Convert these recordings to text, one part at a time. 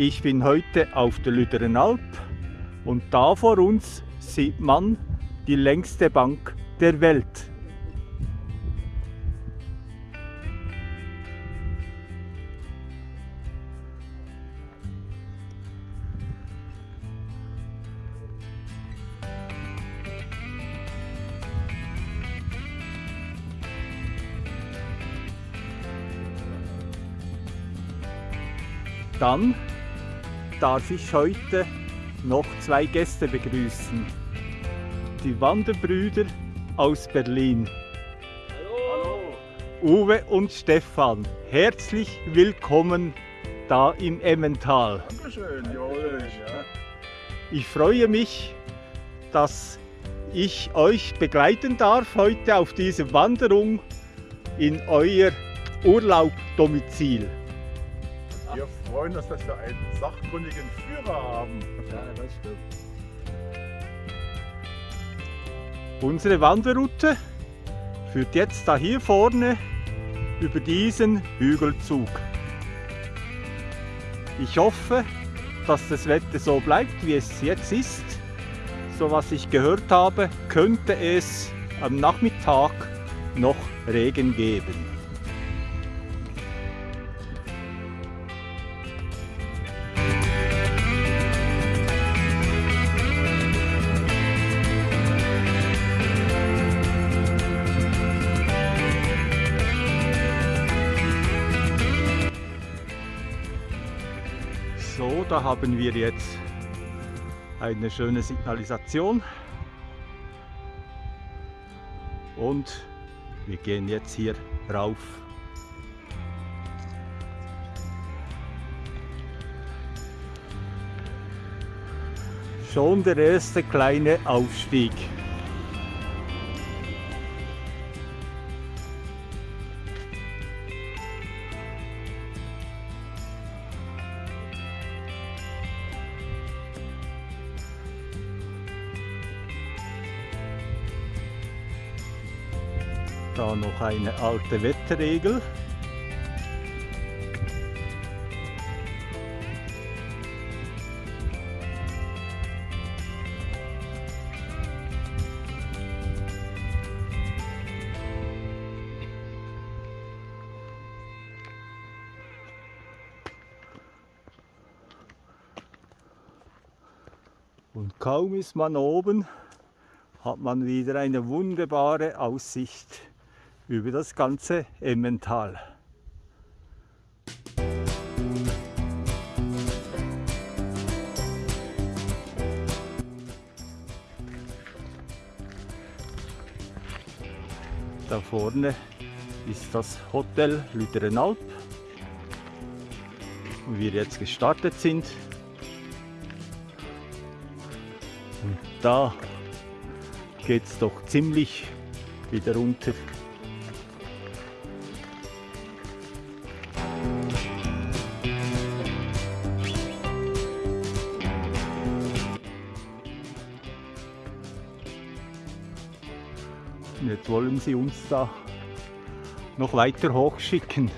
Ich bin heute auf der Lüderenalp und da vor uns sieht man die längste Bank der Welt. Dann darf ich heute noch zwei Gäste begrüßen. Die Wanderbrüder aus Berlin. Hallo. Uwe und Stefan, herzlich willkommen da im Emmental. Dankeschön. Ja. Ich freue mich, dass ich euch begleiten darf heute auf diese Wanderung in euer Urlaubdomizil. Wir freuen uns, dass wir einen sachkundigen Führer haben. Ja, das stimmt. Unsere Wanderroute führt jetzt da hier vorne über diesen Hügelzug. Ich hoffe, dass das Wetter so bleibt, wie es jetzt ist. So was ich gehört habe, könnte es am Nachmittag noch Regen geben. So, da haben wir jetzt eine schöne Signalisation. Und wir gehen jetzt hier rauf. Schon der erste kleine Aufstieg. Noch eine alte Wetterregel. Und kaum ist man oben, hat man wieder eine wunderbare Aussicht über das ganze Emmental. Da vorne ist das Hotel Lüderenalp, wo wir jetzt gestartet sind. Und da geht es doch ziemlich wieder runter. Wollen sie uns da noch weiter hochschicken.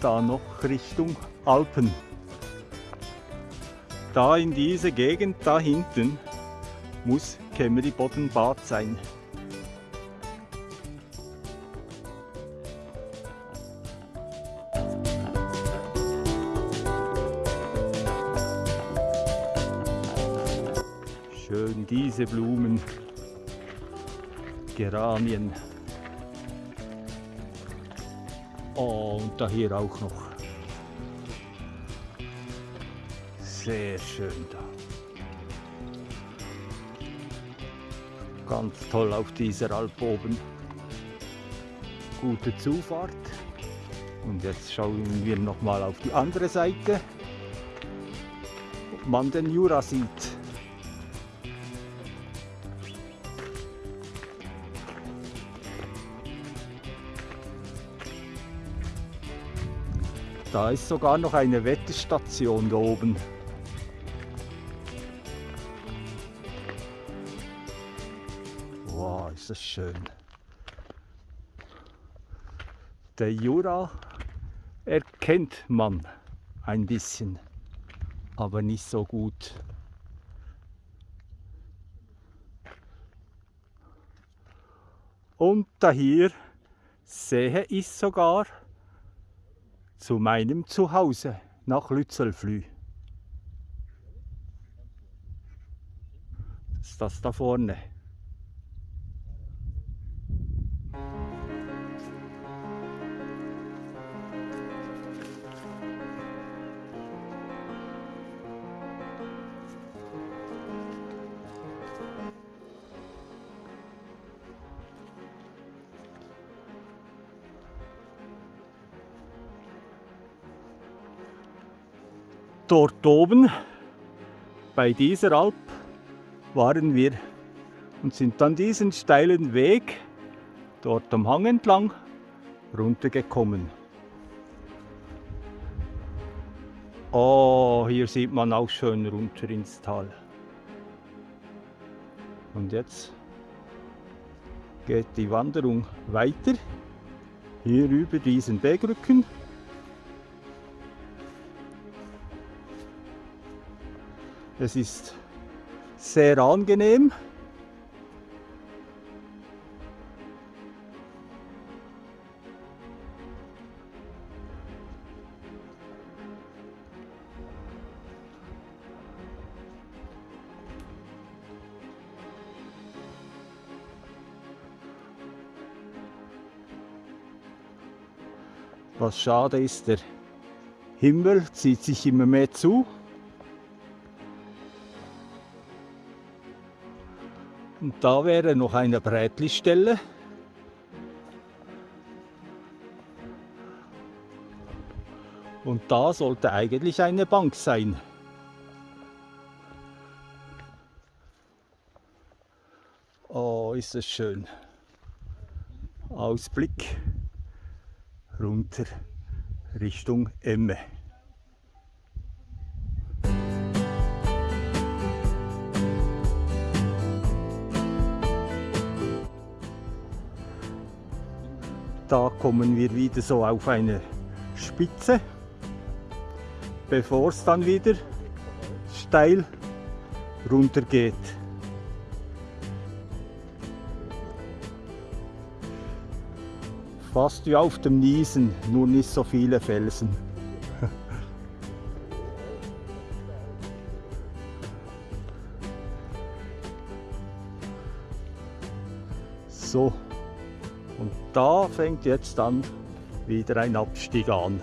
Da noch Richtung Alpen. Da in diese Gegend da hinten muss Kemmeri-Boddenbad sein. Diese Blumen, Geranien. Und da hier auch noch. Sehr schön da. Ganz toll auf dieser Alp oben. Gute Zufahrt. Und jetzt schauen wir noch mal auf die andere Seite, ob man den Jura sieht. Da ist sogar noch eine Wetterstation da oben. Wow, ist das schön. Der Jura erkennt man ein bisschen, aber nicht so gut. Und da hier sehe ich sogar zu meinem Zuhause nach Lützelflü. Das ist das da vorne. Dort oben bei dieser Alp waren wir und sind dann diesen steilen Weg dort am Hang entlang runtergekommen. Oh, hier sieht man auch schön runter ins Tal. Und jetzt geht die Wanderung weiter, hier über diesen Bergrücken. Es ist sehr angenehm. Was schade ist, der Himmel zieht sich immer mehr zu. Und da wäre noch eine Brätli-Stelle. Und da sollte eigentlich eine Bank sein. Oh, ist es schön. Ausblick runter Richtung Emme. Kommen wir wieder so auf eine Spitze, bevor es dann wieder steil runter geht. Fast wie auf dem Niesen, nur nicht so viele Felsen. so, und da fängt jetzt dann wieder ein Abstieg an.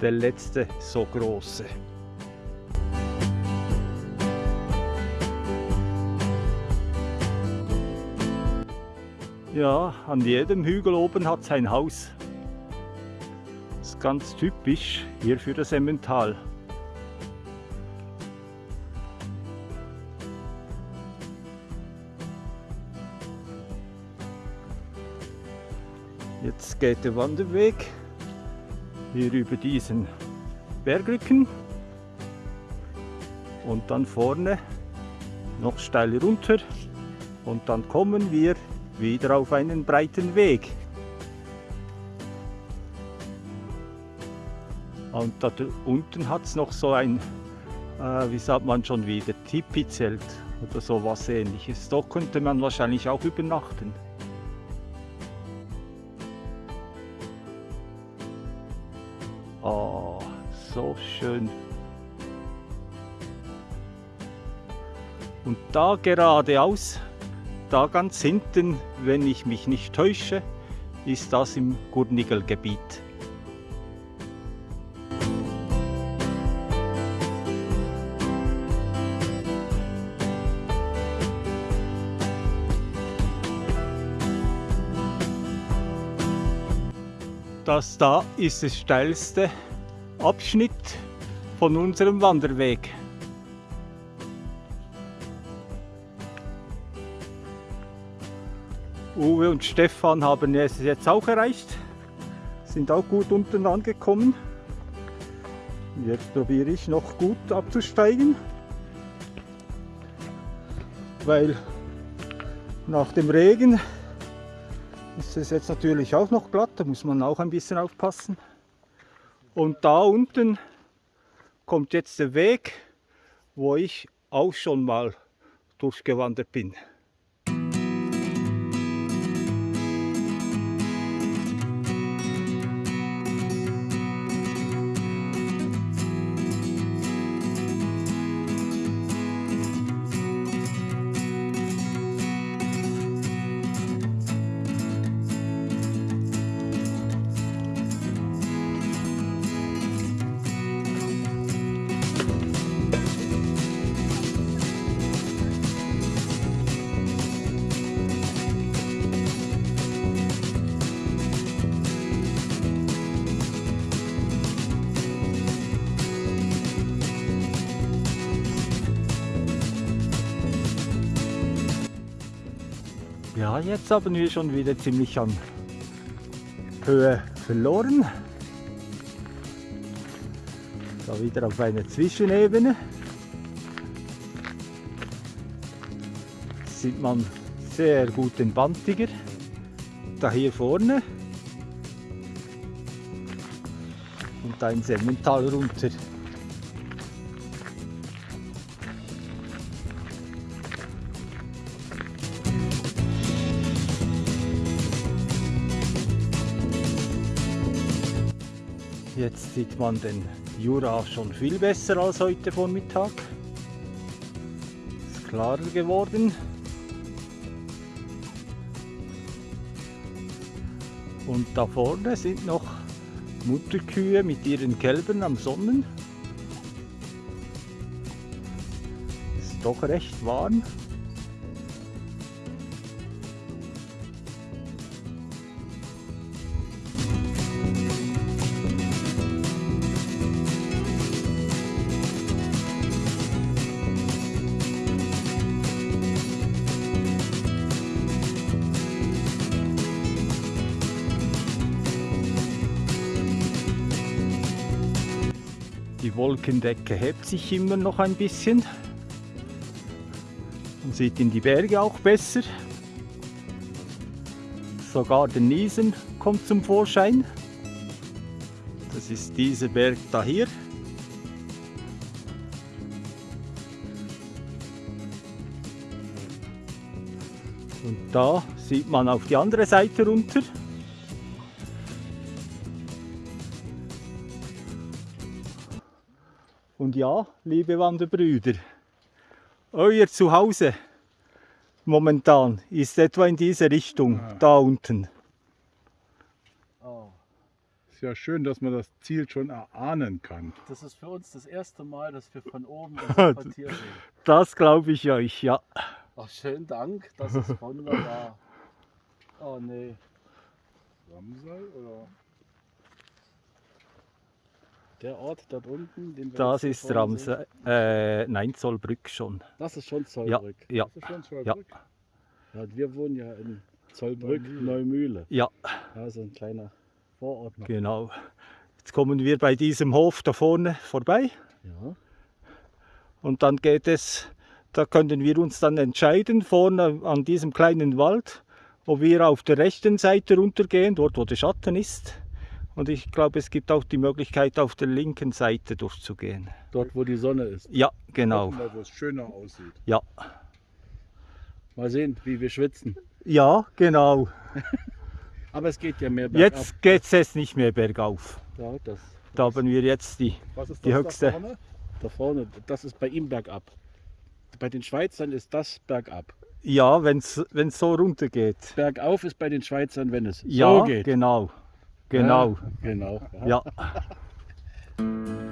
Der letzte so große. Ja, an jedem Hügel oben hat es ein Haus. Das ist ganz typisch hier für das Emmental. Jetzt geht der Wanderweg hier über diesen Bergrücken und dann vorne noch steil runter und dann kommen wir wieder auf einen breiten Weg. Und da unten hat es noch so ein, äh, wie sagt man schon wieder, Tipi-Zelt oder so was ähnliches. Da könnte man wahrscheinlich auch übernachten. Oh, so schön. Und da geradeaus da ganz hinten, wenn ich mich nicht täusche, ist das im Gurnigelgebiet. Das da ist der steilste Abschnitt von unserem Wanderweg. Uwe und Stefan haben es jetzt auch erreicht, sind auch gut unten angekommen. Jetzt probiere ich noch gut abzusteigen. weil nach dem Regen ist es jetzt natürlich auch noch glatt, da muss man auch ein bisschen aufpassen. Und da unten kommt jetzt der Weg, wo ich auch schon mal durchgewandert bin. Ja, jetzt haben wir schon wieder ziemlich an Höhe verloren. Da wieder auf einer Zwischenebene. Sieht man sehr gut den Bandtiger. Da hier vorne. Und da in Semmental runter. Jetzt sieht man den Jura schon viel besser als heute Vormittag. Ist klarer geworden. Und da vorne sind noch Mutterkühe mit ihren Kälbern am Sonnen. Ist doch recht warm. Wolkendecke hebt sich immer noch ein bisschen. Man sieht in die Berge auch besser. Sogar der Niesen kommt zum Vorschein. Das ist dieser Berg da hier. Und da sieht man auf die andere Seite runter. Und ja, liebe Wanderbrüder, euer Zuhause momentan ist etwa in diese Richtung, Ja. da unten. Oh, Ist ja schön, dass man das Ziel schon erahnen kann. das ist für uns das erste Mal, dass wir von oben unser Quartier sehen. Das glaube ich euch, ja. Ach, schönen Dank, das ist wunderbar. Oh nee, Ramsay oder? Der Ort dort unten, Das ist Ramsay, äh, nein, Zollbrück schon. Das ist schon Ja, Zollbrück. ja, ist schon zwei Ja. Ja, wir wohnen ja in Zollbrück, Neumühle. Ja, Ja, so ein kleiner Vorort noch. genau. Jetzt kommen wir bei diesem Hof da vorne vorbei Ja, und dann geht es, da können wir uns dann entscheiden, vorne an diesem kleinen Wald, ob wir auf der rechten Seite runtergehen, dort wo der Schatten ist. Und ich glaube, es gibt auch die Möglichkeit, auf der linken Seite durchzugehen. dort wo die Sonne ist. Ja, genau. Wir, wo es schöner aussieht. Ja, Mal sehen, wie wir schwitzen. ja, genau. Aber es geht ja mehr bergab. Jetzt geht es jetzt nicht mehr bergauf. Ja, das, Da haben wir jetzt die, Was ist Die das höchste. da vorne? da vorne, das ist bei ihm bergab. Bei den Schweizern ist das bergab. ja, wenn es so runtergeht. Bergauf ist bei den Schweizern, wenn es Ja, so geht. genau. Genau. Genau. Ja.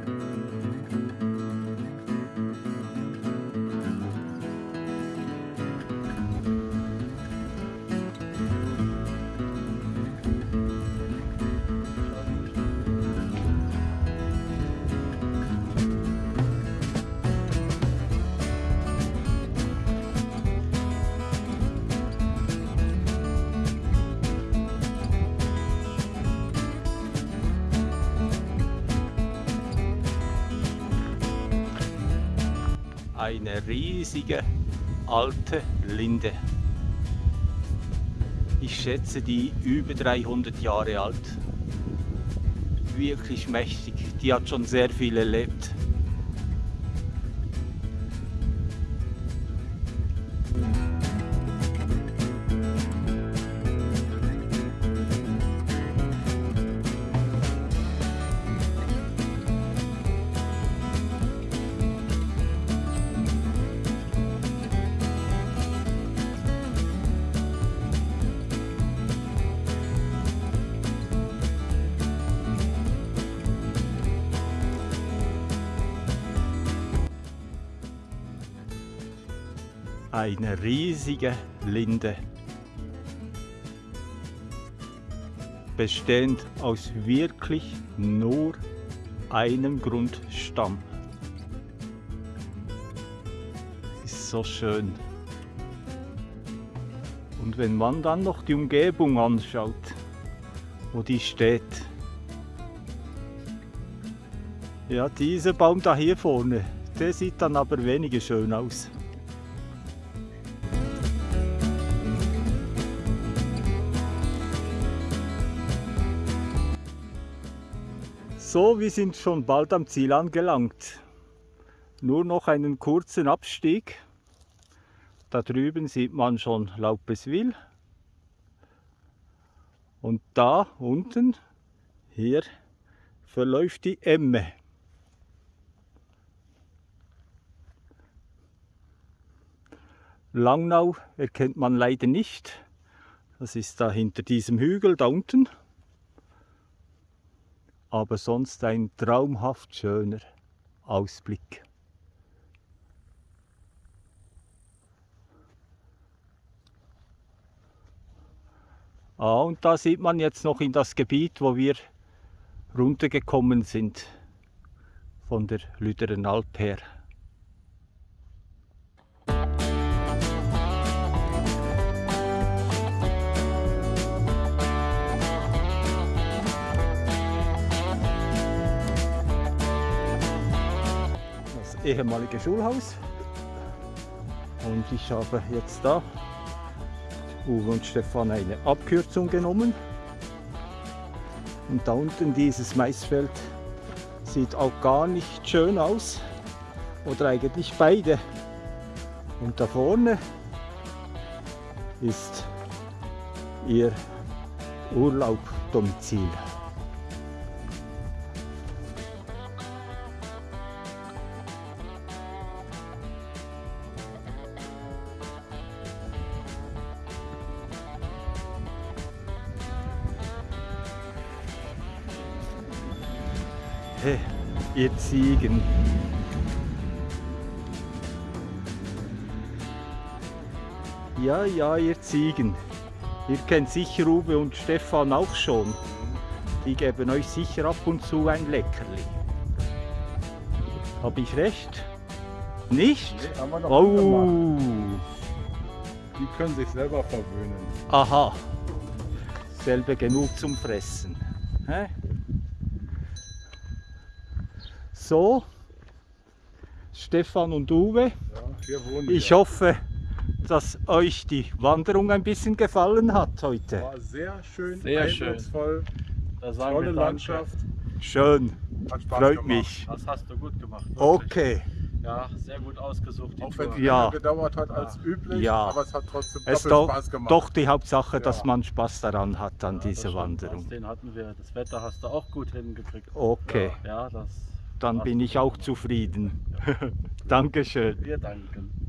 Eine riesige alte Linde. Ich schätze die über 300 Jahre alt. Wirklich mächtig. Die hat schon sehr viel erlebt. Eine riesige Linde. Bestehend aus wirklich nur einem Grundstamm. Ist so schön. Und wenn man dann noch die Umgebung anschaut, wo die steht. Ja, dieser Baum da hier vorne, der sieht dann aber weniger schön aus. So, wir sind schon bald am Ziel angelangt. Nur noch einen kurzen Abstieg. Da drüben sieht man schon Laupeswil. Und da unten, hier, verläuft die Emme. Langnau erkennt man leider nicht. Das ist da hinter diesem Hügel da unten aber sonst ein traumhaft schöner Ausblick. Ah, und da sieht man jetzt noch in das Gebiet, wo wir runtergekommen sind von der Lüderen Alp her. Ehemalige Schulhaus. Und ich habe jetzt da Uwe und Stefan eine Abkürzung genommen. Und da unten dieses Maisfeld sieht auch gar nicht schön aus. Oder eigentlich beide. Und da vorne ist ihr Urlaubdomizil. Hey, ihr Ziegen. Ja, ja, ihr Ziegen. Ihr kennt sicher Uwe und Stefan auch schon. Die geben euch sicher ab und zu ein Leckerli. Habe ich recht? Nicht? Nee, Oh. Die können sich selber verwöhnen. aha. Selbe genug zum Fressen. Hä? So, Stefan und Uwe, Ja, ich wir. hoffe, dass euch die Wanderung ein bisschen gefallen hat heute. War sehr schön, Sehr schön. eindrucksvoll, Da sagen tolle. Landschaft. Schön, Hat Spaß freut gemacht. mich. Das hast du gut gemacht. wirklich. Okay, Ja, sehr gut ausgesucht. die Auch wenn es. Ja. länger gedauert hat als üblich, Ja. aber es hat trotzdem es doch, Spaß gemacht. doch die Hauptsache, dass Ja. man Spaß daran hat an Ja, stimmt. Wanderung. Den hatten wir. Das Wetter hast du auch gut hingekriegt. Okay, Ja, das. Dann bin ich auch zufrieden. Dankeschön. Wir danken.